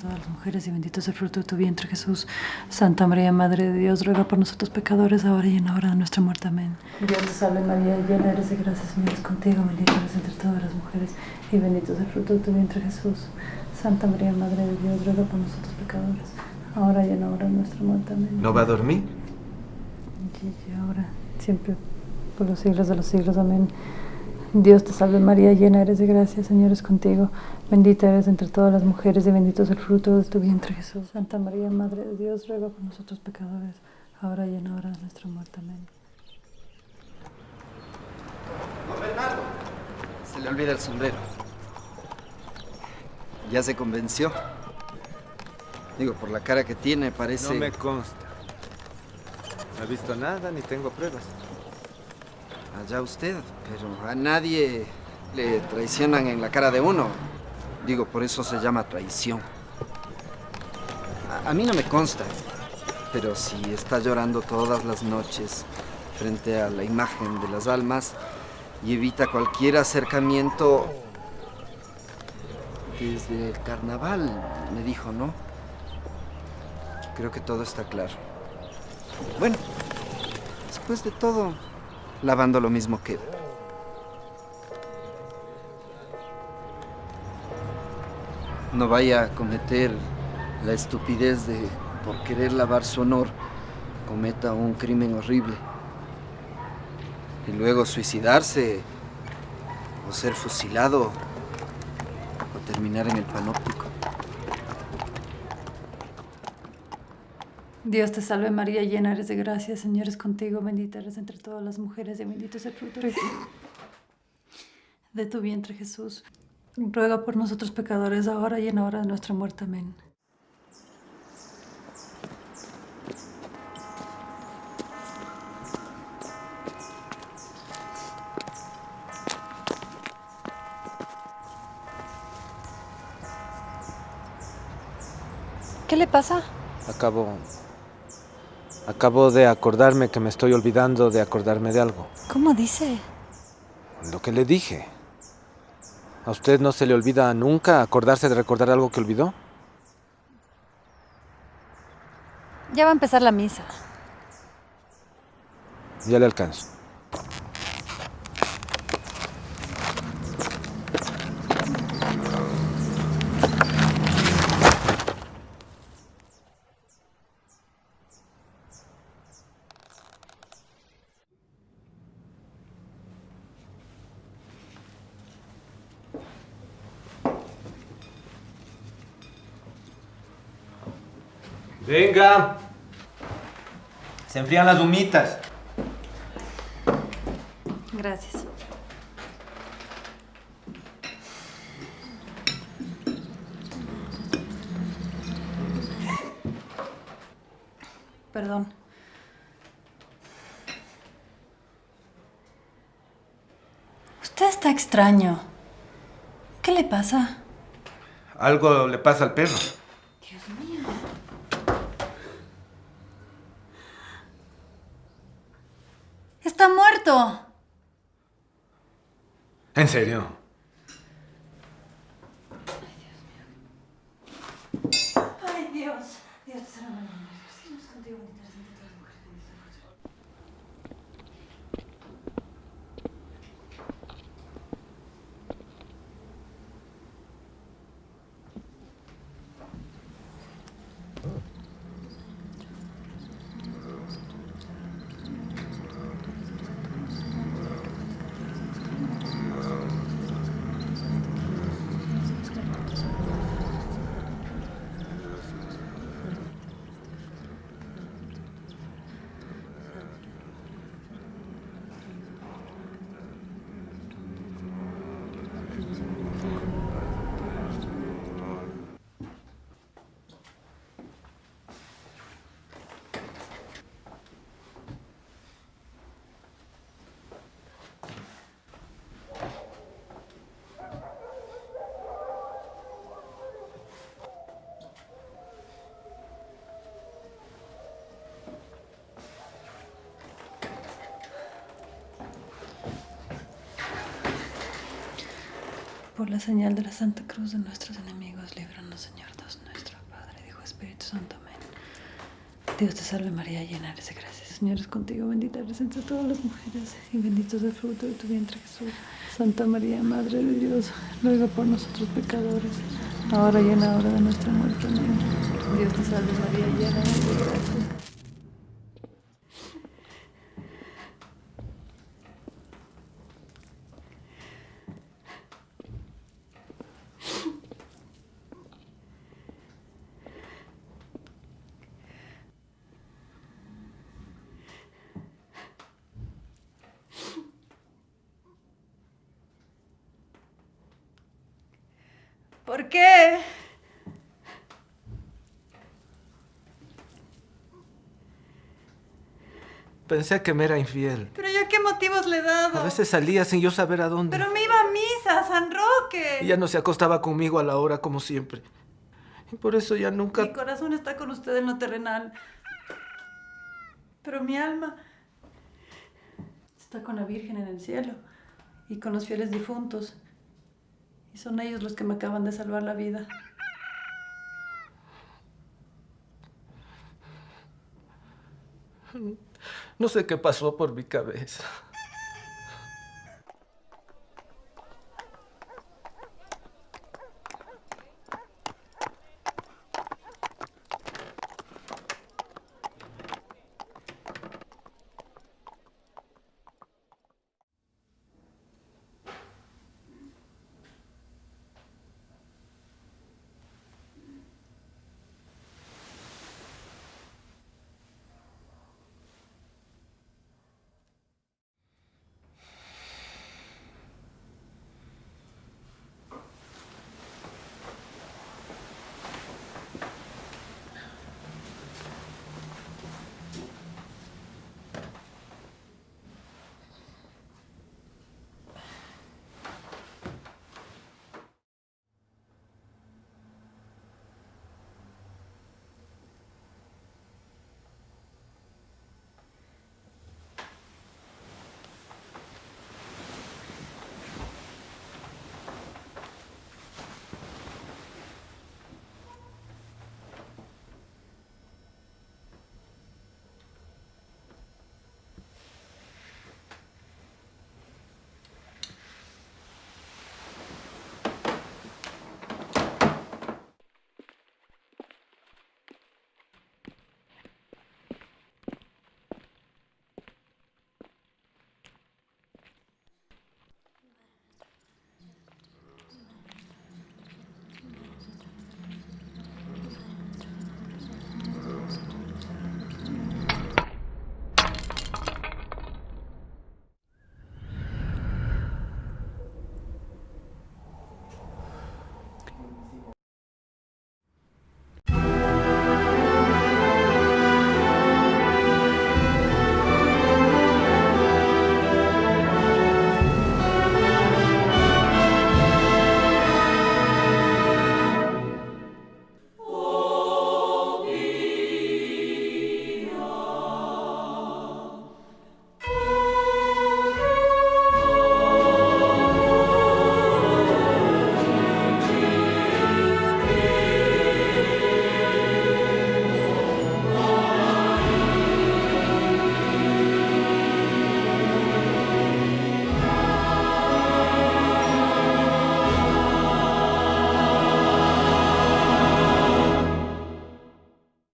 todas las mujeres y bendito es el fruto de tu vientre, Jesús. Santa María, Madre de Dios, ruega por nosotros pecadores, ahora y en la hora de nuestra muerte. Amén. Dios te salve María, llena eres de gracia, Señor es contigo, bendita eres entre todas las mujeres y bendito es el fruto de tu vientre, Jesús. Santa María, Madre de Dios, ruega por nosotros pecadores, ahora y en la hora de nuestra muerte. Amén. ¿No va a dormir? Y ahora, siempre, por los siglos de los siglos. Amén. Dios te salve María, llena eres de gracia, Señor es contigo. Bendita eres entre todas las mujeres y bendito es el fruto de tu vientre Jesús. Santa María, Madre de Dios, ruega por nosotros pecadores, ahora y en la hora de nuestra muerte. Amén. Don Bernardo, se le olvida el sombrero. ¿Ya se convenció? Digo, por la cara que tiene, parece... No me consta. No he visto nada ni tengo pruebas. Allá usted, pero a nadie le traicionan en la cara de uno. Digo, por eso se llama traición. A, mí no me consta, pero si está llorando todas las noches frente a la imagen de las almas y evita cualquier acercamiento desde el carnaval, me dijo, ¿no? Creo que todo está claro. Bueno, después de todo, lavando lo mismo que... No vaya a cometer la estupidez de, por querer lavar su honor, cometa un crimen horrible. Y luego suicidarse, o ser fusilado, o terminar en el panóptico. Dios te salve María, llena eres de gracia, Señor es contigo, bendita eres entre todas las mujeres y bendito es el fruto de tu vientre Jesús. Ruega por nosotros pecadores, ahora y en la hora de nuestra muerte. Amén. ¿Qué le pasa? Acabo... Acabo de acordarme que me estoy olvidando de acordarme de algo. ¿Cómo dice? Lo que le dije. ¿A usted no se le olvida nunca acordarse de recordar algo que olvidó? Ya va a empezar la misa. Ya le alcanzo. Venga. Se enfrían las humitas. Gracias. Perdón. Usted está extraño. ¿Qué le pasa? Algo le pasa al perro. Dios mío. Está muerto. ¿En serio? Ay, Dios. Dios contigo, bendita Por la señal de la Santa Cruz de nuestros enemigos, líbranos, Señor Dios Espíritu Santo. Amén. Dios te salve María, llena eres de gracia. Señor es contigo, bendita eres entre todas las mujeres y bendito es el fruto de tu vientre Jesús. Santa María, Madre de Dios, ruega por nosotros pecadores, ahora y en la hora de nuestra muerte. Amén. Dios te salve María, llena eres de gracia. ¿Por qué? Pensé que me era infiel. ¿Pero yo qué motivos le he dado? A veces salía sin yo saber a dónde. Pero me iba a misa, a San Roque. Y ya no se acostaba conmigo a la hora como siempre. Y por eso ya nunca... Mi corazón está con usted en lo terrenal. Pero mi alma está con la Virgen en el cielo y con los fieles difuntos. Y son ellos los que me acaban de salvar la vida. No sé qué pasó por mi cabeza.